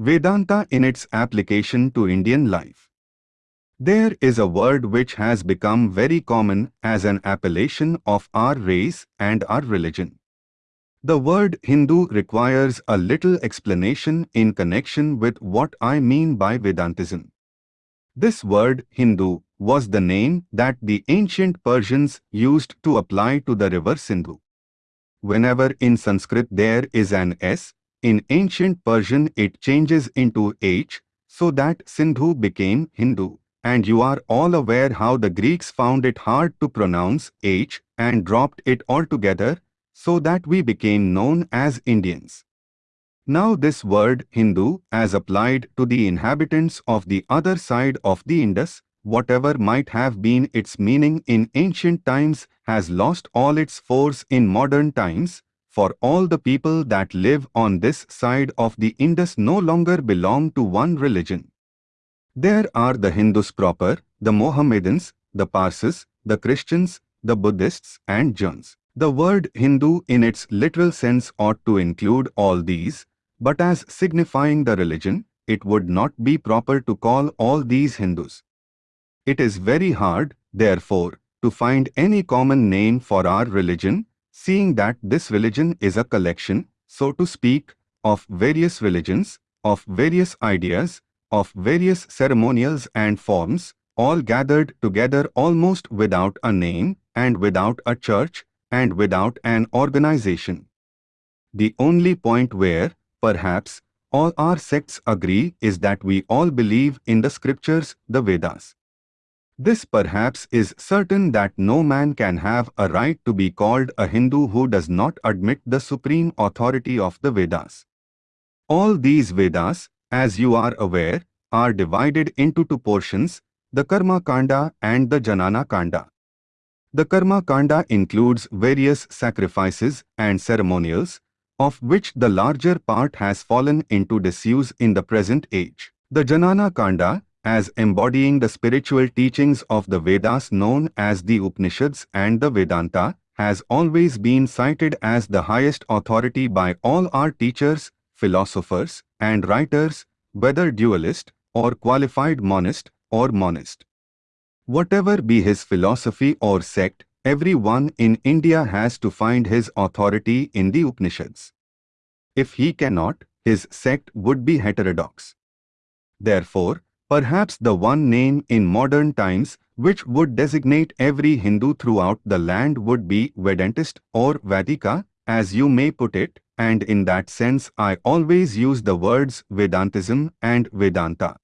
Vedanta in its application to Indian life. There is a word which has become very common as an appellation of our race and our religion. The word Hindu requires a little explanation in connection with what I mean by Vedantism. This word Hindu was the name that the ancient Persians used to apply to the river Sindhu. Whenever in Sanskrit there is an S, in ancient Persian it changes into H, so that Sindhu became Hindu. And you are all aware how the Greeks found it hard to pronounce H and dropped it altogether, so that we became known as Indians. Now this word Hindu as applied to the inhabitants of the other side of the Indus, whatever might have been its meaning in ancient times has lost all its force in modern times, for all the people that live on this side of the Indus no longer belong to one religion. There are the Hindus proper, the Mohammedans, the Parsis, the Christians, the Buddhists and Jains. The word Hindu in its literal sense ought to include all these, but as signifying the religion, it would not be proper to call all these Hindus. It is very hard, therefore, to find any common name for our religion, seeing that this religion is a collection, so to speak, of various religions, of various ideas, of various ceremonials and forms, all gathered together almost without a name and without a church and without an organization. The only point where, Perhaps all our sects agree is that we all believe in the scriptures, the Vedas. This perhaps is certain that no man can have a right to be called a Hindu who does not admit the supreme authority of the Vedas. All these Vedas, as you are aware, are divided into two portions, the Karma Kanda and the Janana Kanda. The Karma Kanda includes various sacrifices and ceremonials, of which the larger part has fallen into disuse in the present age. The Janana Kanda, as embodying the spiritual teachings of the Vedas known as the Upanishads and the Vedanta, has always been cited as the highest authority by all our teachers, philosophers, and writers, whether dualist or qualified monist or monist. Whatever be his philosophy or sect, Everyone in India has to find his authority in the Upanishads. If he cannot, his sect would be heterodox. Therefore, perhaps the one name in modern times which would designate every Hindu throughout the land would be Vedantist or Vedika, as you may put it, and in that sense I always use the words Vedantism and Vedanta.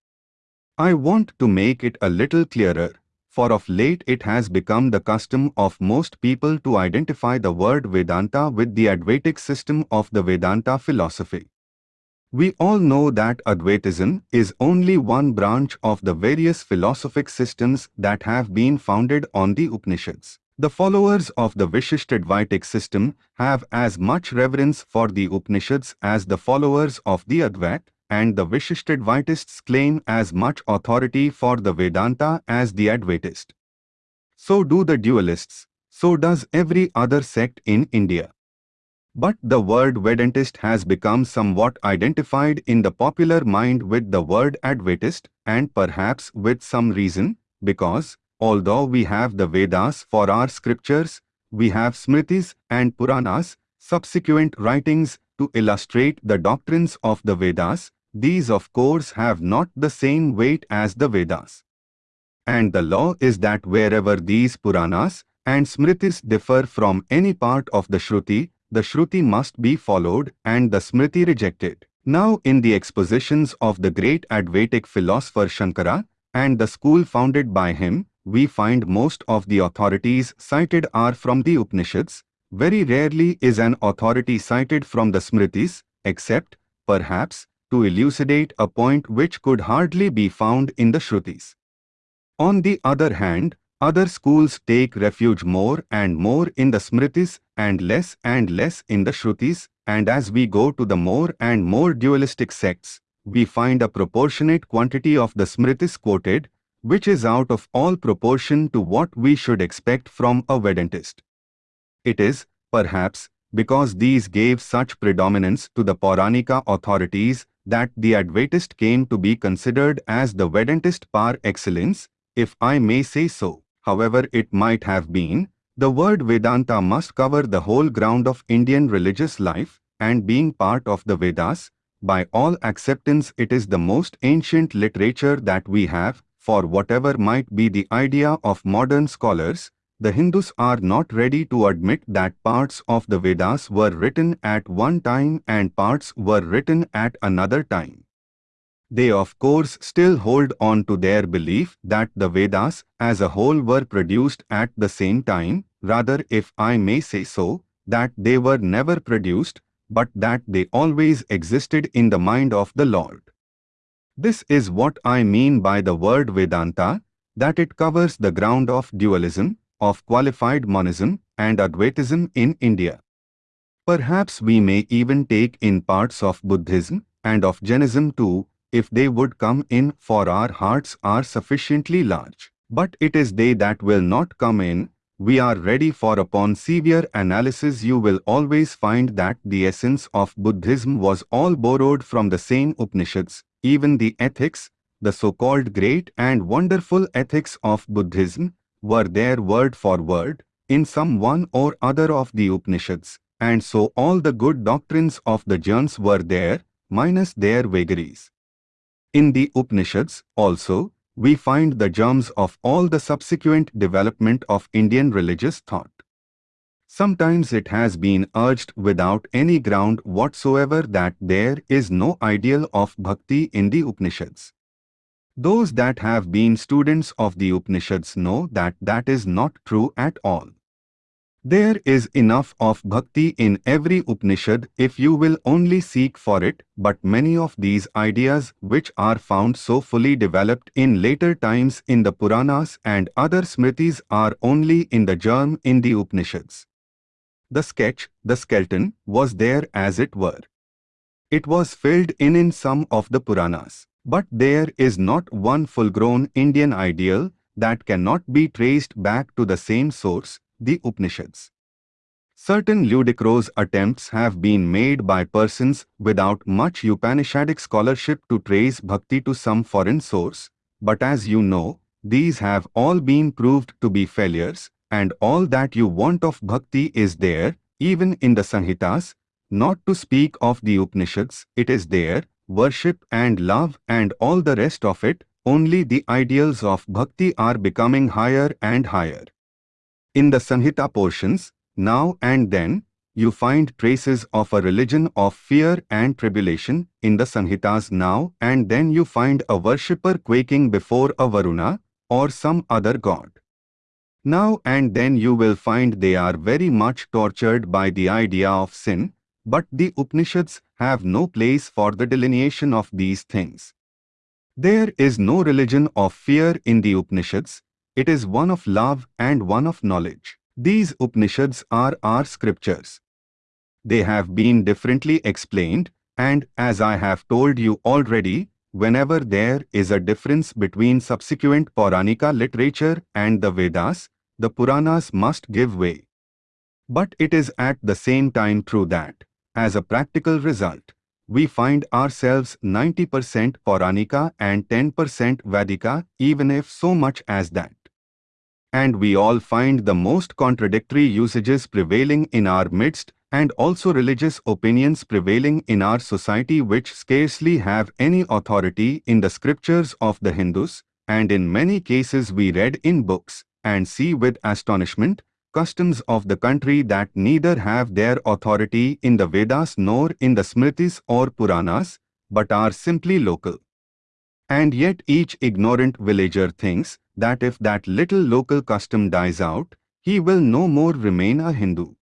I want to make it a little clearer for of late it has become the custom of most people to identify the word Vedanta with the Advaitic system of the Vedanta philosophy. We all know that Advaitism is only one branch of the various philosophic systems that have been founded on the Upanishads. The followers of the Vishishtadvaitic system have as much reverence for the Upanishads as the followers of the Advait, and the Vishishtadvaitists claim as much authority for the Vedanta as the Advaitist. So do the dualists, so does every other sect in India. But the word Vedantist has become somewhat identified in the popular mind with the word Advaitist and perhaps with some reason, because, although we have the Vedas for our scriptures, we have Smritis and Puranas, subsequent writings to illustrate the doctrines of the Vedas, these of course have not the same weight as the Vedas. And the law is that wherever these Puranas and Smritis differ from any part of the Shruti, the Shruti must be followed and the Smriti rejected. Now in the expositions of the great Advaitic philosopher Shankara and the school founded by him, we find most of the authorities cited are from the Upanishads. Very rarely is an authority cited from the Smritis, except, perhaps, to elucidate a point which could hardly be found in the Shrutis. On the other hand, other schools take refuge more and more in the Smritis and less and less in the Shrutis, and as we go to the more and more dualistic sects, we find a proportionate quantity of the Smritis quoted, which is out of all proportion to what we should expect from a Vedantist. It is, perhaps, because these gave such predominance to the Pauranika authorities that the Advaitist came to be considered as the Vedantist par excellence, if I may say so. However it might have been, the word Vedanta must cover the whole ground of Indian religious life, and being part of the Vedas, by all acceptance it is the most ancient literature that we have, for whatever might be the idea of modern scholars, the Hindus are not ready to admit that parts of the Vedas were written at one time and parts were written at another time. They of course still hold on to their belief that the Vedas as a whole were produced at the same time, rather if I may say so, that they were never produced, but that they always existed in the mind of the Lord. This is what I mean by the word Vedanta, that it covers the ground of dualism, of qualified monism and Advaitism in India. Perhaps we may even take in parts of Buddhism and of Jainism too, if they would come in for our hearts are sufficiently large. But it is they that will not come in, we are ready for upon severe analysis you will always find that the essence of Buddhism was all borrowed from the same Upanishads, even the ethics, the so-called great and wonderful ethics of Buddhism, were there word for word, in some one or other of the Upanishads, and so all the good doctrines of the Jains were there, minus their vagaries. In the Upanishads, also, we find the germs of all the subsequent development of Indian religious thought. Sometimes it has been urged without any ground whatsoever that there is no ideal of bhakti in the Upanishads. Those that have been students of the Upanishads know that that is not true at all. There is enough of bhakti in every Upanishad if you will only seek for it, but many of these ideas which are found so fully developed in later times in the Puranas and other Smritis are only in the germ in the Upanishads. The sketch, the skeleton, was there as it were. It was filled in in some of the Puranas. But there is not one full-grown Indian ideal that cannot be traced back to the same source, the Upanishads. Certain ludicrous attempts have been made by persons without much Upanishadic scholarship to trace bhakti to some foreign source, but as you know, these have all been proved to be failures, and all that you want of bhakti is there, even in the Samhitas, not to speak of the Upanishads, it is there, worship and love and all the rest of it, only the ideals of bhakti are becoming higher and higher. In the Samhita portions, now and then, you find traces of a religion of fear and tribulation in the Samhitas now and then you find a worshipper quaking before a Varuna or some other god. Now and then you will find they are very much tortured by the idea of sin, but the Upanishads have no place for the delineation of these things. There is no religion of fear in the Upanishads, it is one of love and one of knowledge. These Upanishads are our scriptures. They have been differently explained, and as I have told you already, whenever there is a difference between subsequent Pauranika literature and the Vedas, the Puranas must give way. But it is at the same time true that, as a practical result, we find ourselves 90% Pauranika and 10% Vedika, even if so much as that and we all find the most contradictory usages prevailing in our midst and also religious opinions prevailing in our society which scarcely have any authority in the scriptures of the Hindus, and in many cases we read in books and see with astonishment customs of the country that neither have their authority in the Vedas nor in the Smritis or Puranas, but are simply local. And yet each ignorant villager thinks that if that little local custom dies out, he will no more remain a Hindu.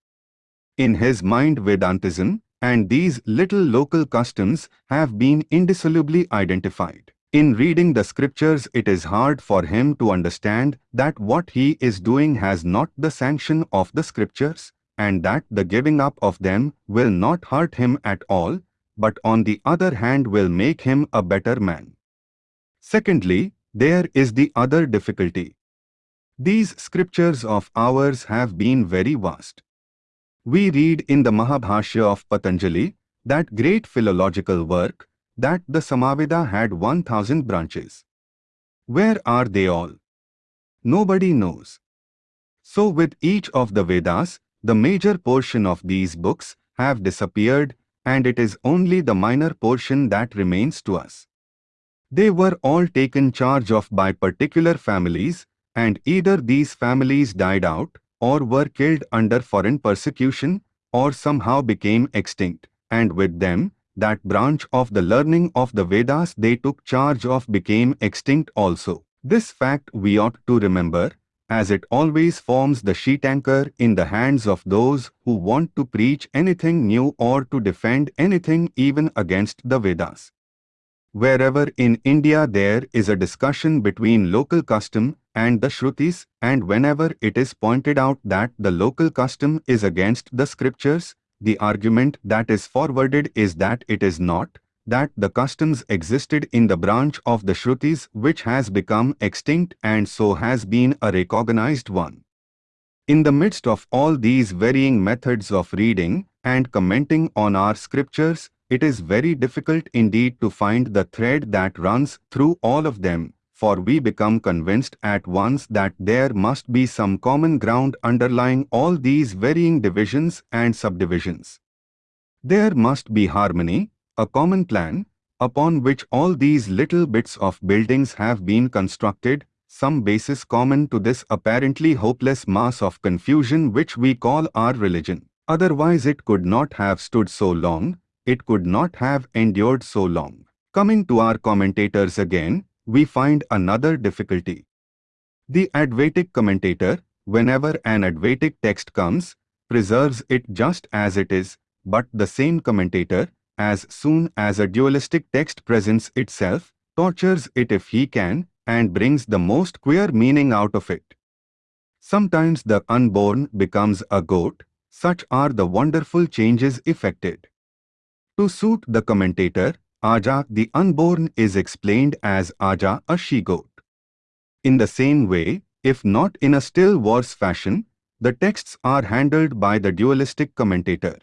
In his mind Vedantism and these little local customs have been indissolubly identified. In reading the scriptures it is hard for him to understand that what he is doing has not the sanction of the scriptures and that the giving up of them will not hurt him at all, but on the other hand will make him a better man. Secondly, there is the other difficulty. These scriptures of ours have been very vast. We read in the Mahabhashya of Patanjali, that great philological work, that the Samaveda had 1000 branches. Where are they all? Nobody knows. So with each of the Vedas, the major portion of these books have disappeared and it is only the minor portion that remains to us. They were all taken charge of by particular families and either these families died out or were killed under foreign persecution or somehow became extinct and with them that branch of the learning of the Vedas they took charge of became extinct also. This fact we ought to remember as it always forms the sheet anchor in the hands of those who want to preach anything new or to defend anything even against the Vedas. Wherever in India there is a discussion between local custom and the Shrutis and whenever it is pointed out that the local custom is against the scriptures, the argument that is forwarded is that it is not, that the customs existed in the branch of the Shrutis which has become extinct and so has been a recognized one. In the midst of all these varying methods of reading and commenting on our scriptures, it is very difficult indeed to find the thread that runs through all of them, for we become convinced at once that there must be some common ground underlying all these varying divisions and subdivisions. There must be harmony, a common plan, upon which all these little bits of buildings have been constructed, some basis common to this apparently hopeless mass of confusion which we call our religion. Otherwise it could not have stood so long, it could not have endured so long. Coming to our commentators again, we find another difficulty. The Advaitic commentator, whenever an Advaitic text comes, preserves it just as it is, but the same commentator, as soon as a dualistic text presents itself, tortures it if he can, and brings the most queer meaning out of it. Sometimes the unborn becomes a goat, such are the wonderful changes effected. To suit the commentator, Aja the unborn is explained as Aja a she-goat. In the same way, if not in a still worse fashion, the texts are handled by the dualistic commentator.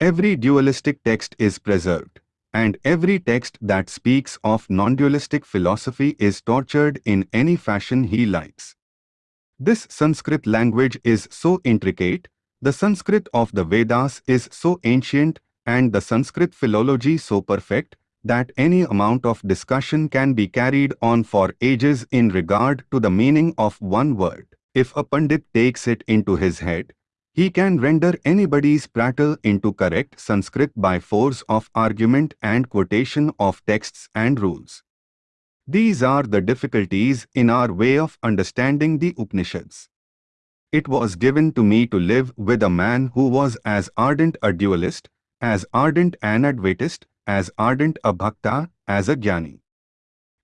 Every dualistic text is preserved, and every text that speaks of non-dualistic philosophy is tortured in any fashion he likes. This Sanskrit language is so intricate, the Sanskrit of the Vedas is so ancient and the Sanskrit philology so perfect that any amount of discussion can be carried on for ages in regard to the meaning of one word. If a Pandit takes it into his head, he can render anybody's prattle into correct Sanskrit by force of argument and quotation of texts and rules. These are the difficulties in our way of understanding the Upanishads. It was given to me to live with a man who was as ardent a dualist, as ardent an Advaitist, as ardent a bhakta, as a jnani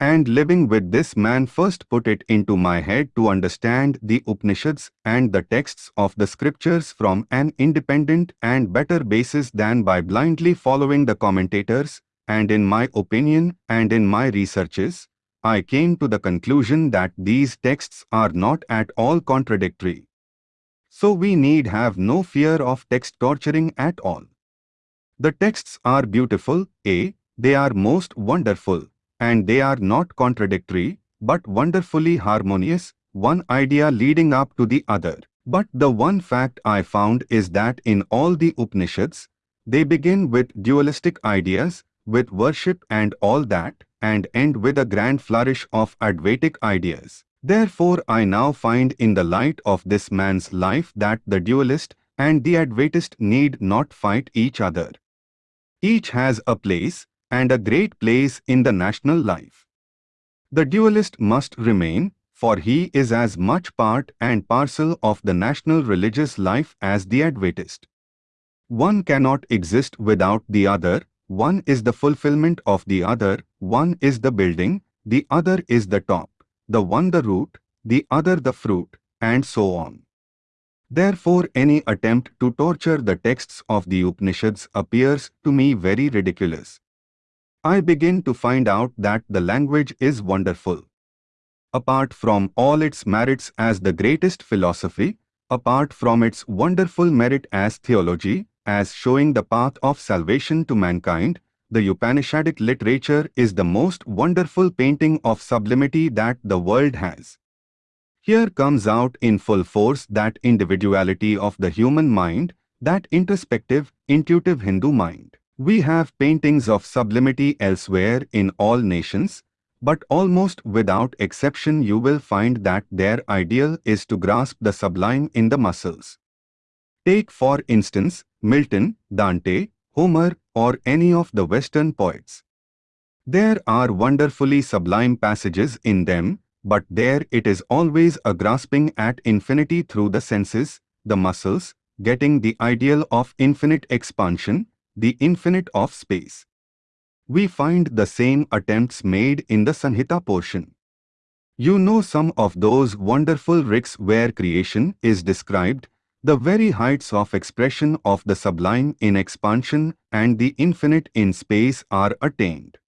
and living with this man first put it into my head to understand the Upanishads and the texts of the scriptures from an independent and better basis than by blindly following the commentators, and in my opinion and in my researches, I came to the conclusion that these texts are not at all contradictory. So we need have no fear of text torturing at all. The texts are beautiful, A, they are most wonderful, and they are not contradictory, but wonderfully harmonious, one idea leading up to the other. But the one fact I found is that in all the Upanishads, they begin with dualistic ideas, with worship and all that, and end with a grand flourish of Advaitic ideas. Therefore I now find in the light of this man's life that the dualist and the Advaitist need not fight each other. Each has a place, and a great place in the national life. The dualist must remain, for he is as much part and parcel of the national religious life as the Advaitist. One cannot exist without the other, one is the fulfillment of the other, one is the building, the other is the top, the one the root, the other the fruit, and so on. Therefore any attempt to torture the texts of the Upanishads appears to me very ridiculous. I begin to find out that the language is wonderful. Apart from all its merits as the greatest philosophy, apart from its wonderful merit as theology, as showing the path of salvation to mankind, the Upanishadic literature is the most wonderful painting of sublimity that the world has. Here comes out in full force that individuality of the human mind, that introspective, intuitive Hindu mind. We have paintings of sublimity elsewhere in all nations, but almost without exception you will find that their ideal is to grasp the sublime in the muscles. Take for instance, Milton, Dante, Homer or any of the Western poets. There are wonderfully sublime passages in them, but there it is always a grasping at infinity through the senses, the muscles, getting the ideal of infinite expansion, the infinite of space we find the same attempts made in the Samhita portion. You know some of those wonderful Riks where creation is described, the very heights of expression of the sublime in expansion and the infinite in space are attained.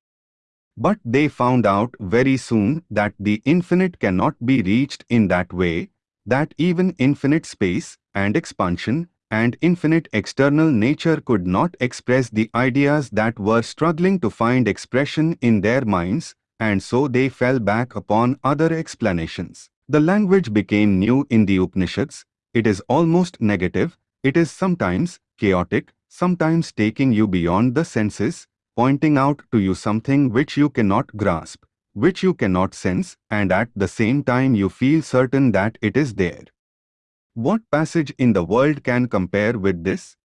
But they found out very soon that the infinite cannot be reached in that way, that even infinite space and expansion and infinite external nature could not express the ideas that were struggling to find expression in their minds, and so they fell back upon other explanations. The language became new in the Upanishads, it is almost negative, it is sometimes chaotic, sometimes taking you beyond the senses, pointing out to you something which you cannot grasp, which you cannot sense, and at the same time you feel certain that it is there. What passage in the world can compare with this?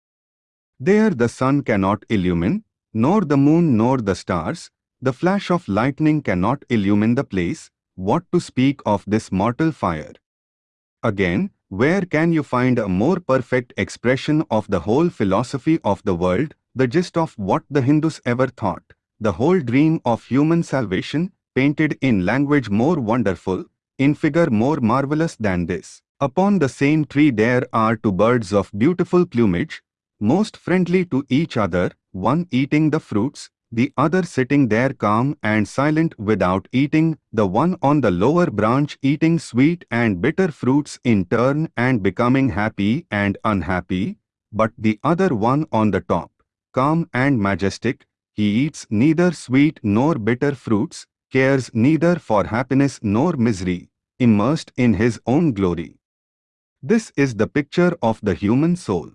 There the sun cannot illumine, nor the moon nor the stars, the flash of lightning cannot illumine the place, what to speak of this mortal fire? Again, where can you find a more perfect expression of the whole philosophy of the world, the gist of what the Hindus ever thought, the whole dream of human salvation, painted in language more wonderful, in figure more marvelous than this? Upon the same tree there are two birds of beautiful plumage, most friendly to each other, one eating the fruits, the other sitting there calm and silent without eating, the one on the lower branch eating sweet and bitter fruits in turn and becoming happy and unhappy, but the other one on the top, calm and majestic, he eats neither sweet nor bitter fruits, cares neither for happiness nor misery, immersed in his own glory. This is the picture of the human soul.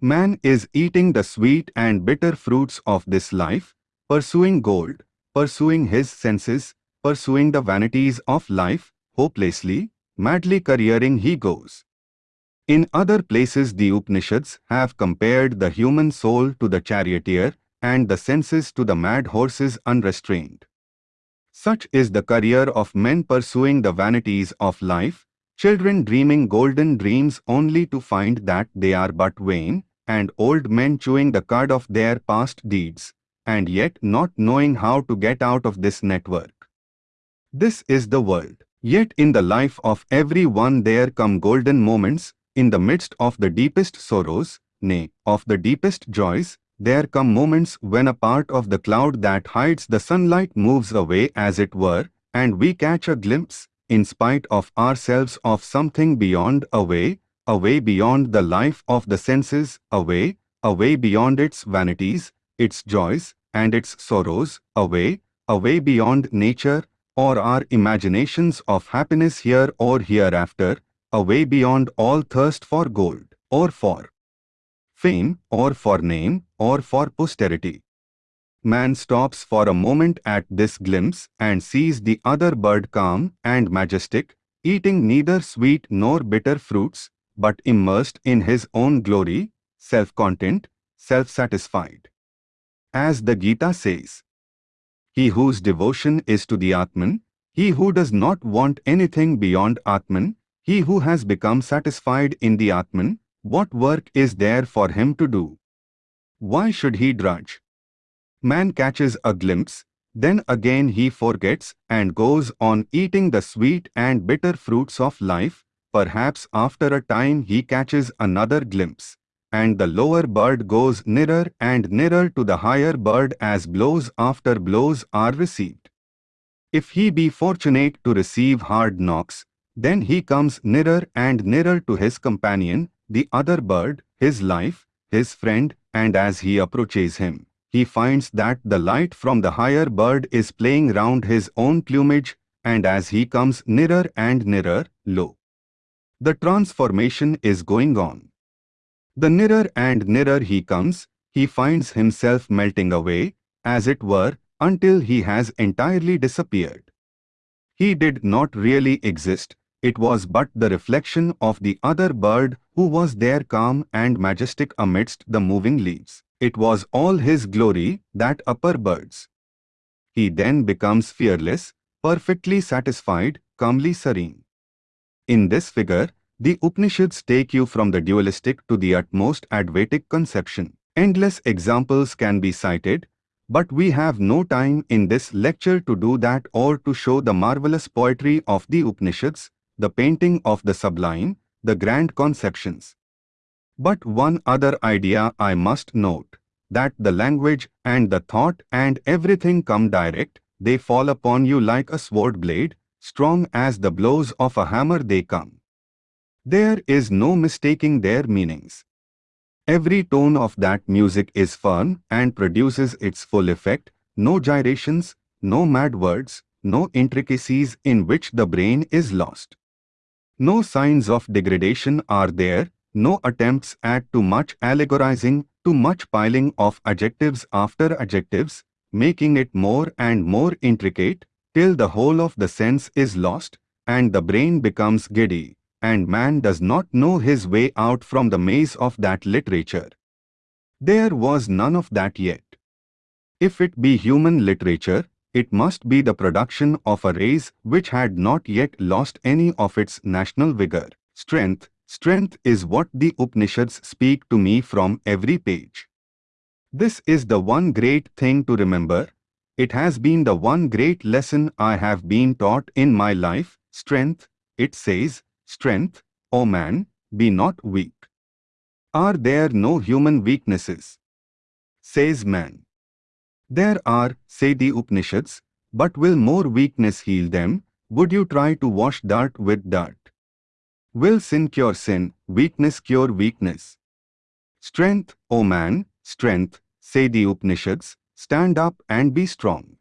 Man is eating the sweet and bitter fruits of this life, pursuing gold, pursuing his senses, pursuing the vanities of life, hopelessly, madly careering he goes. In other places the Upanishads have compared the human soul to the charioteer and the senses to the mad horses unrestrained. Such is the career of men pursuing the vanities of life, children dreaming golden dreams only to find that they are but vain, and old men chewing the cud of their past deeds, and yet not knowing how to get out of this network. This is the world. Yet in the life of every one there come golden moments, in the midst of the deepest sorrows, nay, of the deepest joys, there come moments when a part of the cloud that hides the sunlight moves away as it were, and we catch a glimpse, in spite of ourselves of something beyond away, away beyond the life of the senses, away, away beyond its vanities, its joys, and its sorrows, away, away beyond nature, or our imaginations of happiness here or hereafter, away beyond all thirst for gold, or for fame, or for name, or for posterity. Man stops for a moment at this glimpse and sees the other bird calm and majestic, eating neither sweet nor bitter fruits, but immersed in his own glory, self-content, self-satisfied. As the Gita says, He whose devotion is to the Atman, he who does not want anything beyond Atman, he who has become satisfied in the Atman, what work is there for him to do? Why should he drudge? Man catches a glimpse, then again he forgets and goes on eating the sweet and bitter fruits of life, perhaps after a time he catches another glimpse, and the lower bird goes nearer and nearer to the higher bird as blows after blows are received. If he be fortunate to receive hard knocks, Then he comes nearer and nearer to his companion, the other bird, his life, his friend, and as he approaches him, he finds that the light from the higher bird is playing round his own plumage, and as he comes nearer and nearer, lo! The transformation is going on. The nearer and nearer he comes, he finds himself melting away, as it were, until he has entirely disappeared. He did not really exist, it was but the reflection of the other bird who was there calm and majestic amidst the moving leaves. It was all his glory, that upper bird's. He then becomes fearless, perfectly satisfied, calmly serene. In this figure, the Upanishads take you from the dualistic to the utmost Advaitic conception. Endless examples can be cited, but we have no time in this lecture to do that or to show the marvelous poetry of the Upanishads, the painting of the sublime, the grand conceptions. But one other idea I must note, that the language and the thought and everything come direct, they fall upon you like a sword blade, strong as the blows of a hammer they come. There is no mistaking their meanings. Every tone of that music is firm and produces its full effect, no gyrations, no mad words, no intricacies in which the brain is lost. No signs of degradation are there, no attempts at too much allegorizing, too much piling of adjectives after adjectives, making it more and more intricate, till the whole of the sense is lost, and the brain becomes giddy and man does not know his way out from the maze of that literature. There was none of that yet. If it be human literature, it must be the production of a race which had not yet lost any of its national vigor. Strength, strength is what the Upanishads speak to me from every page. This is the one great thing to remember. It has been the one great lesson I have been taught in my life. Strength, it says, Strength, O man, be not weak. Are there no human weaknesses? Says man. There are, say the Upanishads, but will more weakness heal them? Would you try to wash dirt with dirt? Will sin cure sin, weakness cure weakness? Strength, O man, strength, say the Upanishads, stand up and be strong.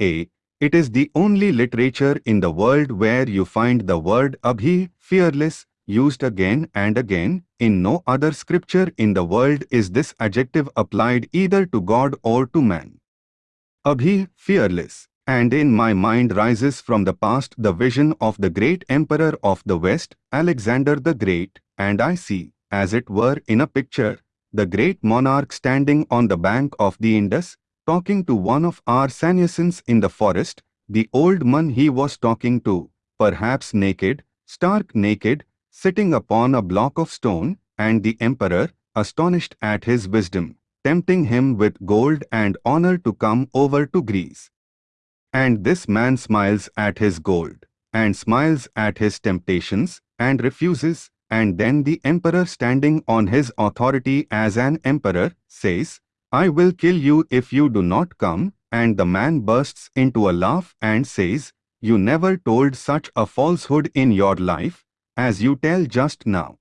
A. It is the only literature in the world where you find the word abhi, fearless, used again and again. In no other scripture in the world is this adjective applied either to God or to man. Abhi, fearless. And in my mind rises from the past the vision of the great emperor of the West, Alexander the Great, and I see, as it were in a picture, the great monarch standing on the bank of the Indus, talking to one of our sannyasins in the forest, the old man he was talking to, perhaps naked, stark naked, sitting upon a block of stone, and the emperor, astonished at his wisdom, tempting him with gold and honor to come over to Greece. And this man smiles at his gold, and smiles at his temptations, and refuses, and then the emperor standing on his authority as an emperor, says, I will kill you if you do not come, and the man bursts into a laugh and says, You never told such a falsehood in your life, as you tell just now.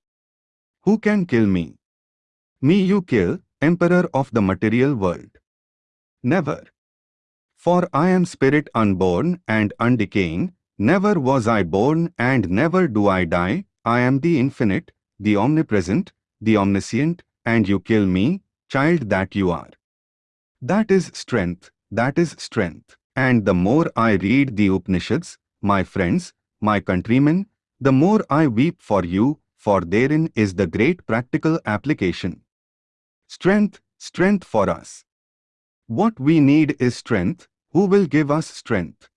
Who can kill me? Me you kill, emperor of the material world. Never. For I am spirit unborn and undecaying, never was I born and never do I die, I am the infinite, the omnipresent, the omniscient, and you kill me, child that you are. That is strength, that is strength. And the more I read the Upanishads, my friends, my countrymen, the more I weep for you, for therein is the great practical application. Strength, strength for us. What we need is strength, who will give us strength?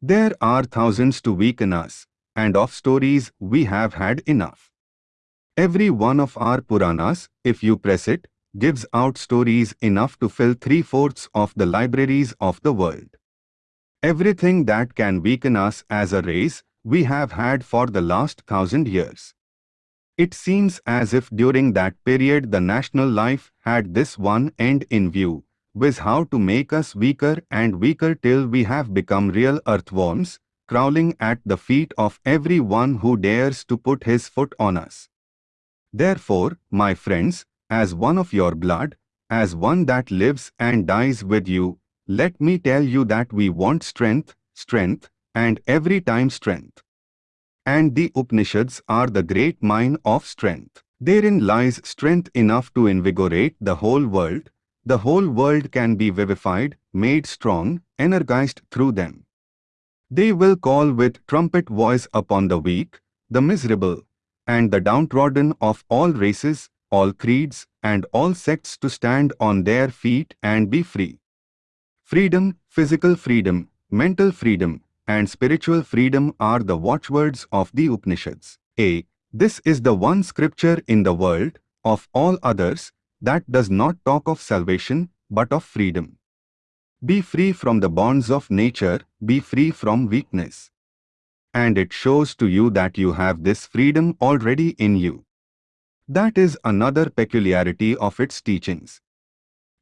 There are thousands to weaken us, and of stories we have had enough. Every one of our Puranas, if you press it, gives out stories enough to fill three-fourths of the libraries of the world. Everything that can weaken us as a race, we have had for the last thousand years. It seems as if during that period the national life had this one end in view, with how to make us weaker and weaker till we have become real earthworms, crawling at the feet of every one who dares to put his foot on us. Therefore, my friends, as one of your blood, as one that lives and dies with you, let me tell you that we want strength, strength, and every time strength. And the Upanishads are the great mine of strength. Therein lies strength enough to invigorate the whole world. The whole world can be vivified, made strong, energized through them. They will call with trumpet voice upon the weak, the miserable, and the downtrodden of all races, all creeds, and all sects to stand on their feet and be free. Freedom, physical freedom, mental freedom, and spiritual freedom are the watchwords of the Upanishads. A. This is the one scripture in the world, of all others, that does not talk of salvation, but of freedom. Be free from the bonds of nature, be free from weakness. And it shows to you that you have this freedom already in you. That is another peculiarity of its teachings.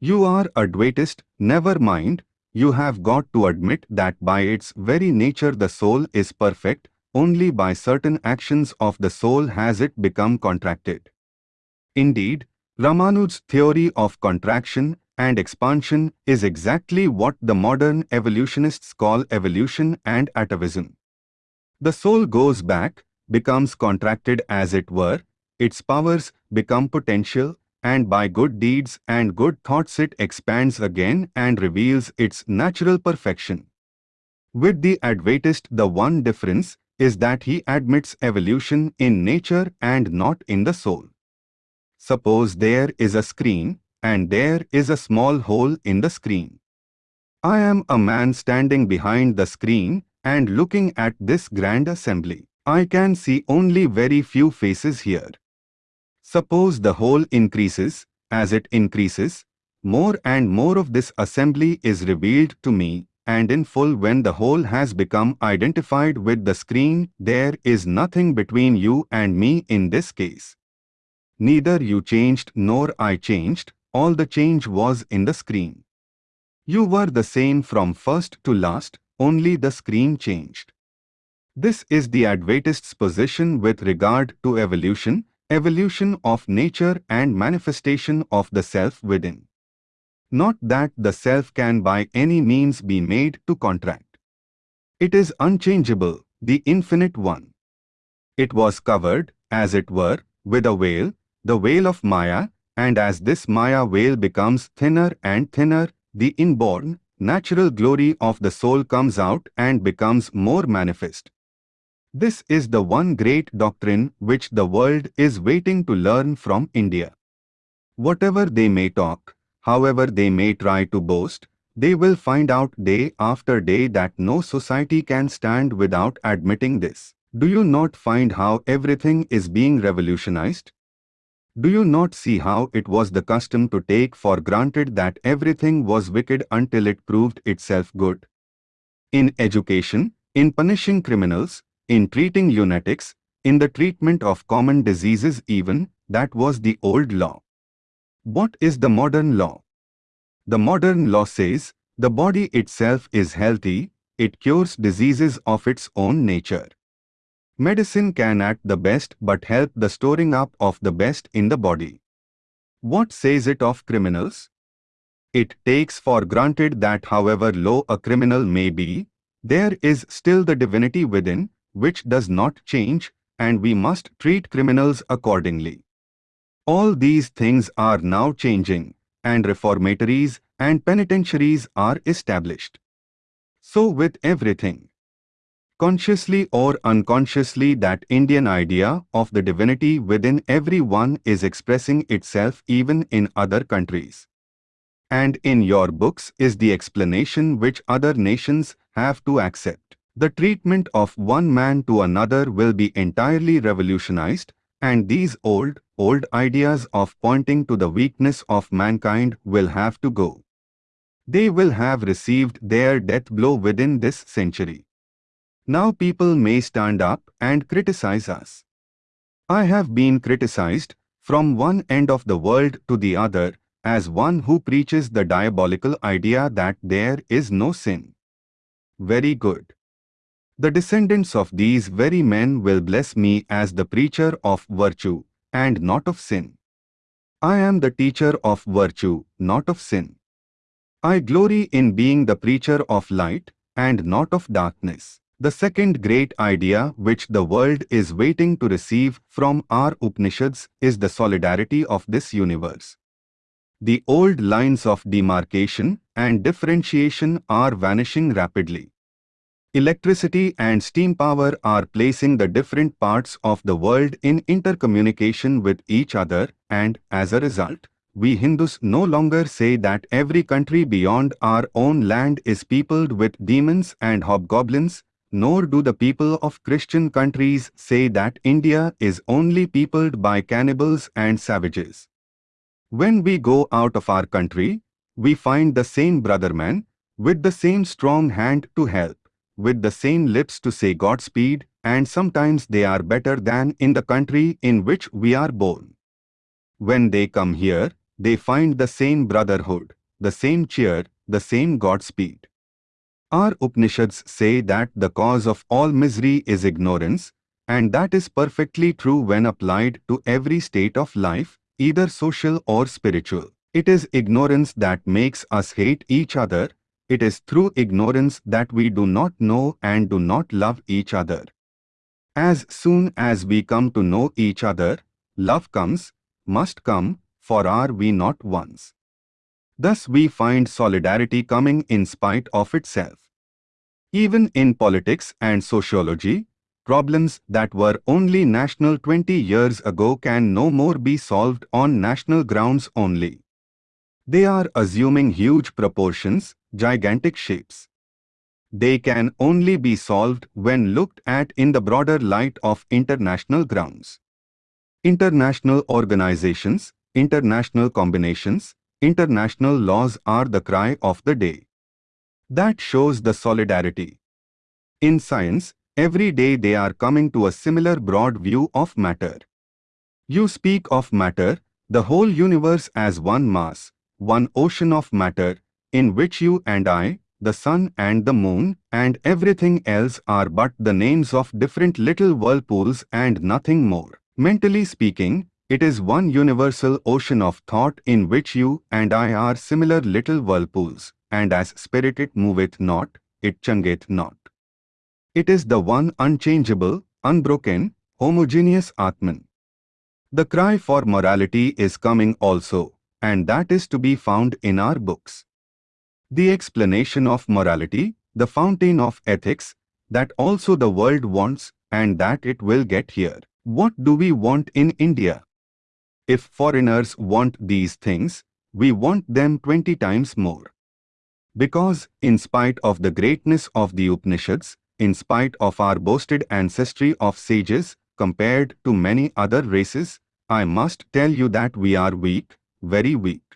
You are a Dvaitist, never mind, you have got to admit that by its very nature the soul is perfect, only by certain actions of the soul has it become contracted. Indeed, Ramanuj's theory of contraction and expansion is exactly what the modern evolutionists call evolution and atavism. The soul goes back, becomes contracted as it were, its powers become potential, and by good deeds and good thoughts it expands again and reveals its natural perfection. With the Advaitist the one difference is that he admits evolution in nature and not in the soul. Suppose there is a screen, and there is a small hole in the screen. I am a man standing behind the screen and looking at this grand assembly. I can see only very few faces here. Suppose the hole increases, as it increases, more and more of this assembly is revealed to me, and in full when the hole has become identified with the screen, there is nothing between you and me in this case. Neither you changed nor I changed, all the change was in the screen. You were the same from first to last, only the screen changed. This is the Advaitist's position with regard to evolution, evolution of nature and manifestation of the self within. Not that the self can by any means be made to contract. It is unchangeable, the infinite one. It was covered, as it were, with a veil, the veil of Maya, and as this Maya veil becomes thinner and thinner, the inborn, natural glory of the soul comes out and becomes more manifest. This is the one great doctrine which the world is waiting to learn from India. Whatever they may talk, however they may try to boast, they will find out day after day that no society can stand without admitting this. Do you not find how everything is being revolutionized? Do you not see how it was the custom to take for granted that everything was wicked until it proved itself good? In education, in punishing criminals, in treating lunatics, in the treatment of common diseases even, that was the old law. What is the modern law? The modern law says, the body itself is healthy, it cures diseases of its own nature. Medicine can act the best but help the storing up of the best in the body. What says it of criminals? It takes for granted that however low a criminal may be, there is still the divinity within, which does not change, and we must treat criminals accordingly. All these things are now changing, and reformatories and penitentiaries are established. So with everything consciously or unconsciously that Indian idea of the divinity within everyone is expressing itself even in other countries. And in your books is the explanation which other nations have to accept. The treatment of one man to another will be entirely revolutionized, and these old, old ideas of pointing to the weakness of mankind will have to go. They will have received their death blow within this century. Now people may stand up and criticize us. I have been criticized from one end of the world to the other as one who preaches the diabolical idea that there is no sin. Very good. The descendants of these very men will bless me as the preacher of virtue, and not of sin. I am the teacher of virtue, not of sin. I glory in being the preacher of light, and not of darkness. The second great idea which the world is waiting to receive from our Upanishads is the solidarity of this universe. The old lines of demarcation and differentiation are vanishing rapidly. Electricity and steam power are placing the different parts of the world in intercommunication with each other and, as a result, we Hindus no longer say that every country beyond our own land is peopled with demons and hobgoblins, nor do the people of Christian countries say that India is only peopled by cannibals and savages. When we go out of our country, we find the same brother man, with the same strong hand to help, with the same lips to say Godspeed, and sometimes they are better than in the country in which we are born. When they come here, they find the same brotherhood, the same cheer, the same Godspeed. Our Upanishads say that the cause of all misery is ignorance, and that is perfectly true when applied to every state of life, either social or spiritual. It is ignorance that makes us hate each other. It is through ignorance that we do not know and do not love each other. As soon as we come to know each other, love comes, must come, for are we not ones? Thus we find solidarity coming in spite of itself. Even in politics and sociology, problems that were only national 20 years ago can no more be solved on national grounds only. They are assuming huge proportions, gigantic shapes. They can only be solved when looked at in the broader light of international grounds. International organizations, international combinations, International laws are the cry of the day. That shows the solidarity. In science, every day they are coming to a similar broad view of matter. You speak of matter, the whole universe as one mass, one ocean of matter, in which you and I, the sun and the moon, and everything else are but the names of different little whirlpools and nothing more. Mentally speaking, it is one universal ocean of thought in which you and I are similar little whirlpools, and as spirit it moveth not, it changeth not. It is the one unchangeable, unbroken, homogeneous Atman. The cry for morality is coming also, and that is to be found in our books. The explanation of morality, the fountain of ethics, that also the world wants and that it will get here. What do we want in India? If foreigners want these things, we want them 20 times more. Because, in spite of the greatness of the Upanishads, in spite of our boasted ancestry of sages, compared to many other races, I must tell you that we are weak, very weak.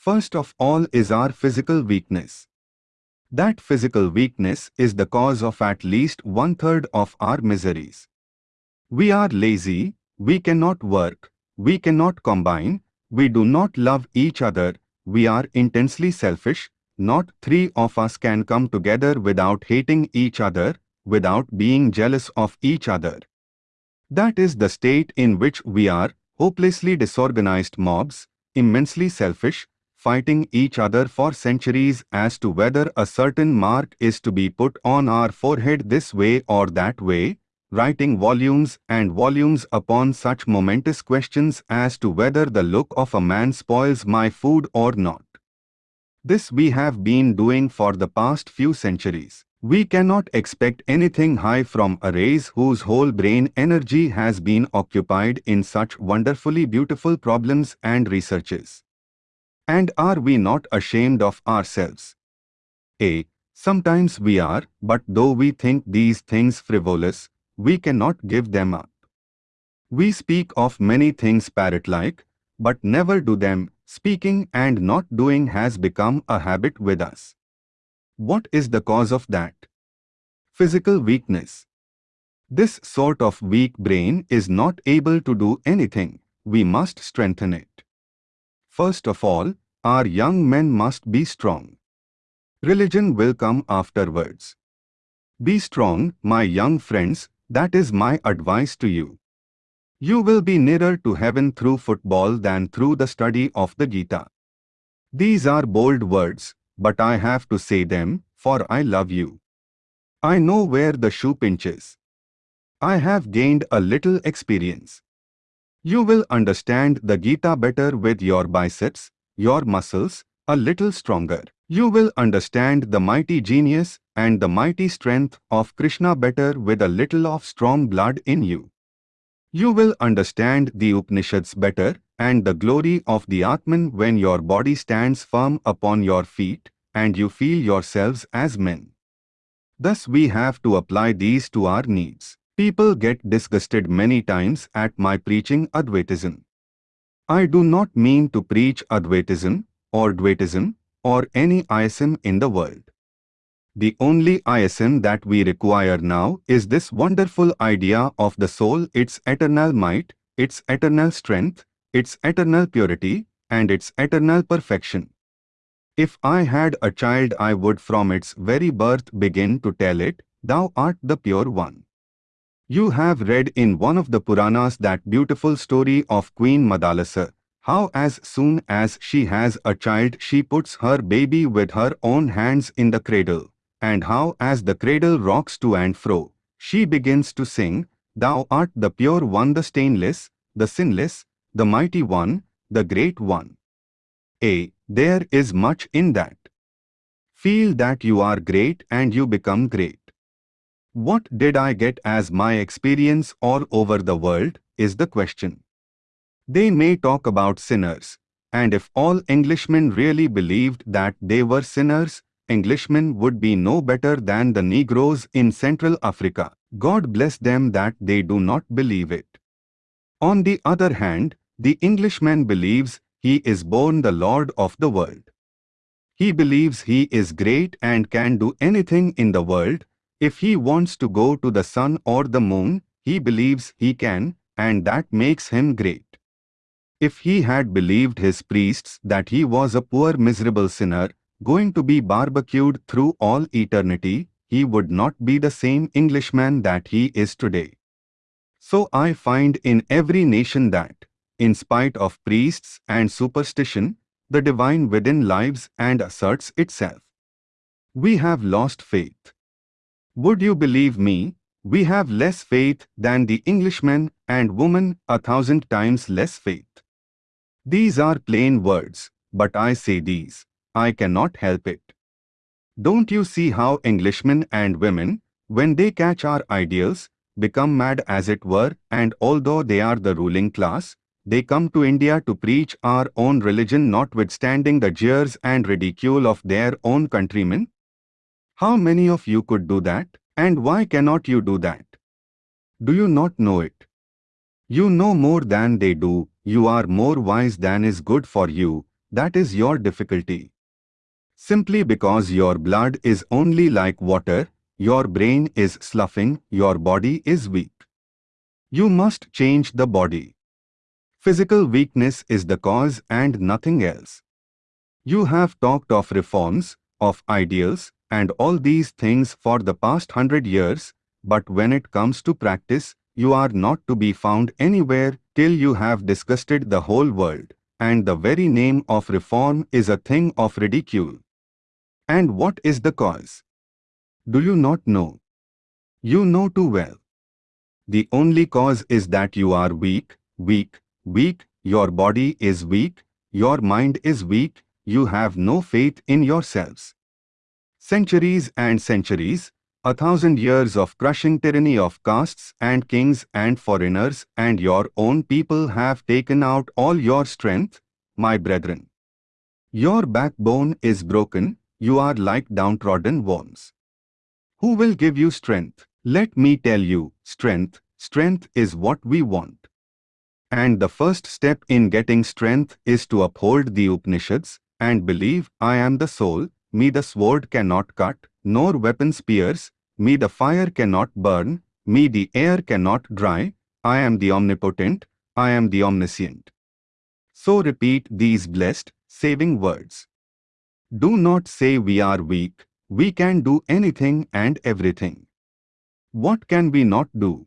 First of all is our physical weakness. That physical weakness is the cause of at least one-third of our miseries. We are lazy, we cannot work, we cannot combine, we do not love each other, we are intensely selfish, not three of us can come together without hating each other, without being jealous of each other. That is the state in which we are, hopelessly disorganized mobs, immensely selfish, fighting each other for centuries as to whether a certain mark is to be put on our forehead this way or that way, writing volumes and volumes upon such momentous questions as to whether the look of a man spoils my food or not. This we have been doing for the past few centuries. We cannot expect anything high from a race whose whole brain energy has been occupied in such wonderfully beautiful problems and researches. And are we not ashamed of ourselves? A. Sometimes we are, but though we think these things frivolous, we cannot give them up. We speak of many things parrot-like, but never do them, speaking and not doing has become a habit with us. What is the cause of that? Physical weakness. This sort of weak brain is not able to do anything, we must strengthen it. First of all, our young men must be strong. Religion will come afterwards. Be strong, my young friends, that is my advice to you. You will be nearer to heaven through football than through the study of the Gita. These are bold words, but I have to say them, for I love you. I know where the shoe pinches. I have gained a little experience. You will understand the Gita better with your biceps, your muscles, a little stronger. You will understand the mighty genius and the mighty strength of Krishna better with a little of strong blood in you. You will understand the Upanishads better and the glory of the Atman when your body stands firm upon your feet and you feel yourselves as men. Thus we have to apply these to our needs. People get disgusted many times at my preaching Advaitism. I do not mean to preach Advaitism or Dvaitism or any ism in the world. The only ism that we require now is this wonderful idea of the soul, its eternal might, its eternal strength, its eternal purity, and its eternal perfection. If I had a child I would from its very birth begin to tell it, Thou art the pure one. You have read in one of the Puranas that beautiful story of Queen Madalasa, how as soon as she has a child she puts her baby with her own hands in the cradle, and how as the cradle rocks to and fro, she begins to sing, Thou art the pure one the stainless, the sinless, the mighty one, the great one. A. There is much in that. Feel that you are great and you become great. What did I get as my experience all over the world, is the question. They may talk about sinners, and if all Englishmen really believed that they were sinners, Englishmen would be no better than the Negroes in Central Africa. God bless them that they do not believe it. On the other hand, the Englishman believes he is born the Lord of the world. He believes he is great and can do anything in the world, if he wants to go to the sun or the moon, he believes he can, and that makes him great. If he had believed his priests that he was a poor miserable sinner, going to be barbecued through all eternity, he would not be the same Englishman that he is today. So I find in every nation that, in spite of priests and superstition, the divine within lives and asserts itself. We have lost faith. Would you believe me, we have less faith than the Englishman and woman a thousand times less faith. These are plain words, but I say these, I cannot help it. Don't you see how Englishmen and women, when they catch our ideals, become mad as it were, and although they are the ruling class, they come to India to preach our own religion notwithstanding the jeers and ridicule of their own countrymen? How many of you could do that? And why cannot you do that? Do you not know it? You know more than they do, you are more wise than is good for you, that is your difficulty. Simply because your blood is only like water, your brain is sloughing, your body is weak. You must change the body. Physical weakness is the cause and nothing else. You have talked of reforms, of ideals, and all these things for the past hundred years, but when it comes to practice, you are not to be found anywhere till you have disgusted the whole world, and the very name of reform is a thing of ridicule. And what is the cause? Do you not know? You know too well. The only cause is that you are weak, weak, weak, your body is weak, your mind is weak, you have no faith in yourselves. Centuries and centuries, a thousand years of crushing tyranny of castes and kings and foreigners and your own people have taken out all your strength, my brethren. Your backbone is broken, you are like downtrodden worms. Who will give you strength? Let me tell you, strength, strength is what we want. And the first step in getting strength is to uphold the Upanishads and believe I am the soul, me the sword cannot cut, nor weapons pierce, me the fire cannot burn, me the air cannot dry, I am the omnipotent, I am the omniscient. So repeat these blessed, saving words. Do not say we are weak, we can do anything and everything. What can we not do?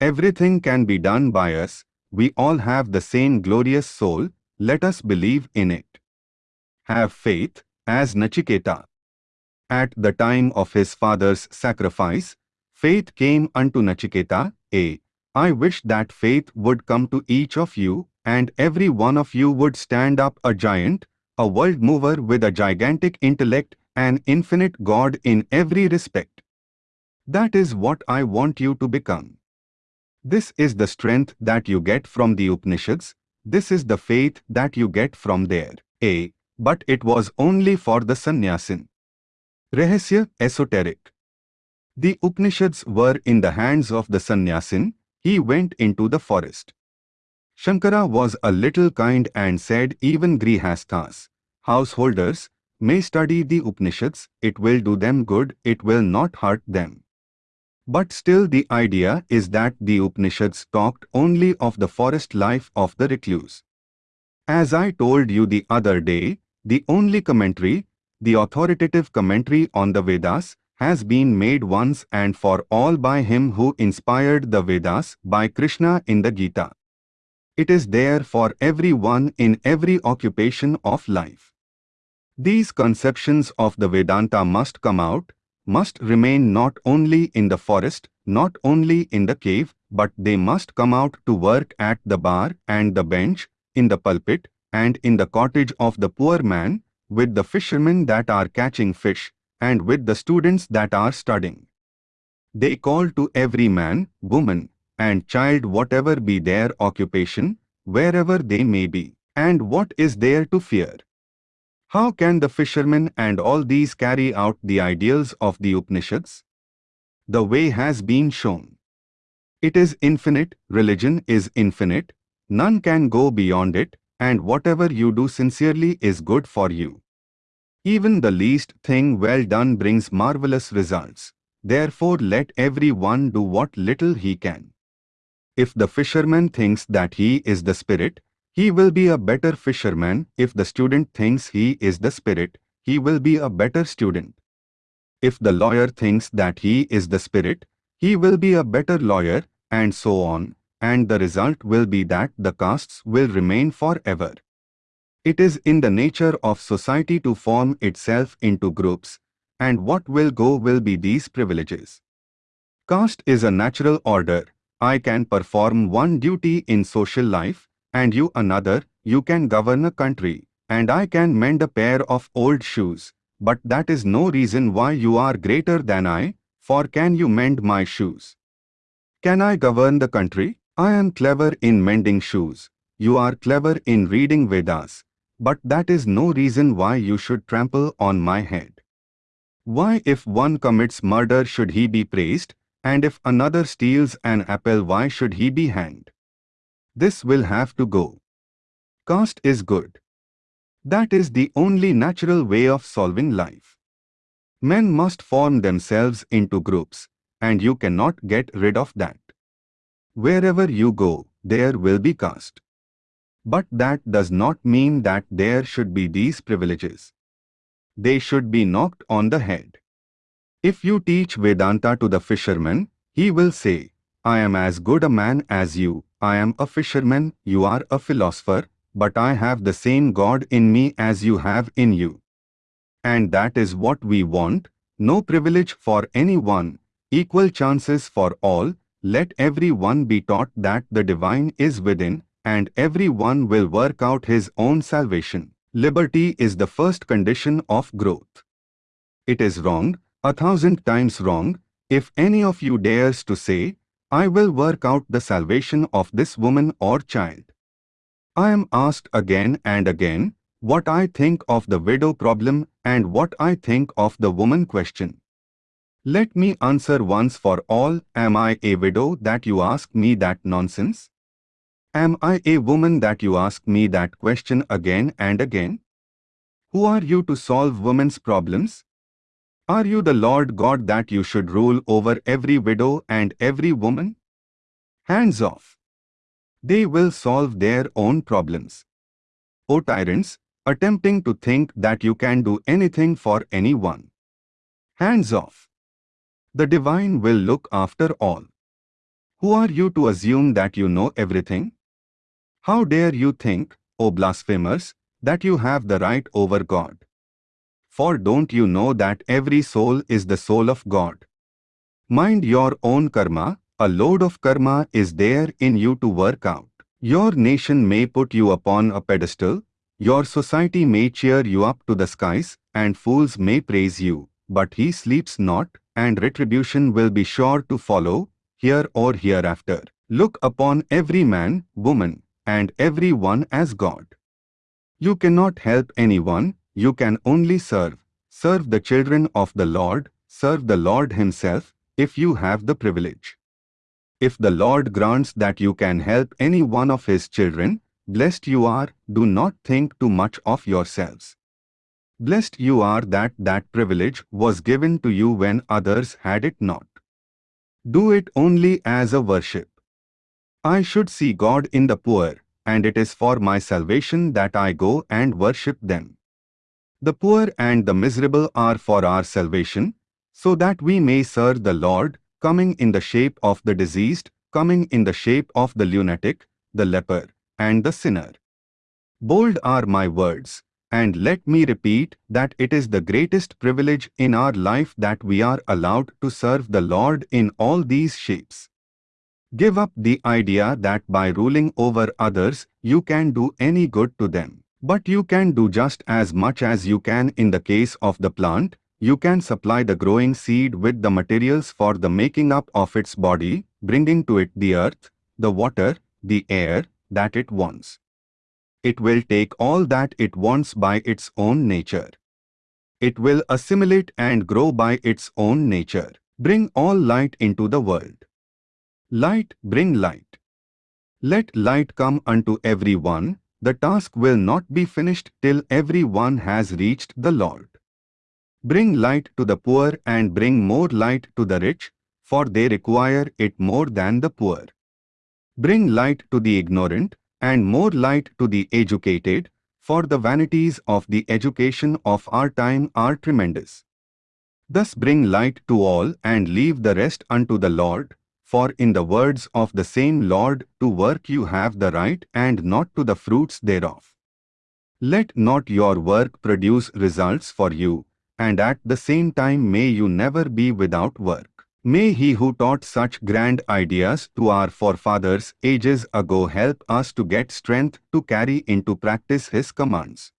Everything can be done by us, we all have the same glorious soul, let us believe in it. Have faith, as Nachiketa. At the time of his father's sacrifice, faith came unto Nachiketa, A. I wish that faith would come to each of you, and every one of you would stand up a giant, a world mover with a gigantic intellect, an infinite God in every respect. That is what I want you to become. This is the strength that you get from the Upanishads, this is the faith that you get from there. A. But it was only for the sannyasin. Rahasya Esoteric The Upanishads were in the hands of the sannyasin, he went into the forest. Shankara was a little kind and said even grihasthas, householders, may study the Upanishads, it will do them good, it will not hurt them. But still the idea is that the Upanishads talked only of the forest life of the recluse. As I told you the other day, the only commentary, the authoritative commentary on the Vedas, has been made once and for all by him who inspired the Vedas by Krishna in the Gita. It is there for everyone in every occupation of life. These conceptions of the Vedanta must come out, must remain not only in the forest, not only in the cave, but they must come out to work at the bar and the bench, in the pulpit, and in the cottage of the poor man, with the fishermen that are catching fish, and with the students that are studying. They call to every man, woman, and child whatever be their occupation, wherever they may be, and what is there to fear. How can the fishermen and all these carry out the ideals of the Upanishads? The way has been shown. It is infinite, religion is infinite, none can go beyond it, and whatever you do sincerely is good for you. Even the least thing well done brings marvelous results. Therefore let every one do what little he can. If the fisherman thinks that he is the spirit, he will be a better fisherman. If the student thinks he is the spirit, he will be a better student. If the lawyer thinks that he is the spirit, he will be a better lawyer, and so on, and the result will be that the castes will remain forever. It is in the nature of society to form itself into groups, and what will go will be these privileges. Caste is a natural order. I can perform one duty in social life, and you another, you can govern a country, and I can mend a pair of old shoes, but that is no reason why you are greater than I, for can you mend my shoes? Can I govern the country? I am clever in mending shoes. You are clever in reading Vedas but that is no reason why you should trample on my head. Why if one commits murder should he be praised, and if another steals an apple why should he be hanged? This will have to go. Caste is good. That is the only natural way of solving life. Men must form themselves into groups, and you cannot get rid of that. Wherever you go, there will be caste. But that does not mean that there should be these privileges. They should be knocked on the head. If you teach Vedanta to the fisherman, he will say, I am as good a man as you, I am a fisherman, you are a philosopher, but I have the same God in me as you have in you. And that is what we want, no privilege for anyone, equal chances for all, let every one be taught that the divine is within, and every one will work out his own salvation. Liberty is the first condition of growth. It is wrong, a thousand times wrong, if any of you dares to say, I will work out the salvation of this woman or child. I am asked again and again, what I think of the widow problem and what I think of the woman question. Let me answer once for all, am I a widow that you ask me that nonsense? Am I a woman that you ask me that question again and again? Who are you to solve women's problems? Are you the Lord God that you should rule over every widow and every woman? Hands off. They will solve their own problems. O tyrants, attempting to think that you can do anything for anyone. Hands off. The divine will look after all. Who are you to assume that you know everything? How dare you think, O blasphemers, that you have the right over God? For don't you know that every soul is the soul of God? Mind your own karma, a load of karma is there in you to work out. Your nation may put you upon a pedestal, your society may cheer you up to the skies, and fools may praise you, but he sleeps not, and retribution will be sure to follow, here or hereafter. Look upon every man, woman, and every one as God. You cannot help anyone, you can only serve. Serve the children of the Lord, serve the Lord himself, if you have the privilege. If the Lord grants that you can help any one of his children, blessed you are, do not think too much of yourselves. Blessed you are that that privilege was given to you when others had it not. Do it only as a worship. I should see God in the poor, and it is for my salvation that I go and worship them. The poor and the miserable are for our salvation, so that we may serve the Lord, coming in the shape of the diseased, coming in the shape of the lunatic, the leper, and the sinner. Bold are my words, and let me repeat that it is the greatest privilege in our life that we are allowed to serve the Lord in all these shapes. Give up the idea that by ruling over others, you can do any good to them. But you can do just as much as you can in the case of the plant, you can supply the growing seed with the materials for the making up of its body, bringing to it the earth, the water, the air that it wants. It will take all that it wants by its own nature. It will assimilate and grow by its own nature. Bring all light into the world. Light, bring light. Let light come unto every one. The task will not be finished till every one has reached the Lord. Bring light to the poor and bring more light to the rich, for they require it more than the poor. Bring light to the ignorant and more light to the educated, for the vanities of the education of our time are tremendous. Thus bring light to all and leave the rest unto the Lord, for in the words of the same Lord, to work you have the right and not to the fruits thereof. Let not your work produce results for you, and at the same time may you never be without work. May he who taught such grand ideas to our forefathers ages ago help us to get strength to carry into practice his commands.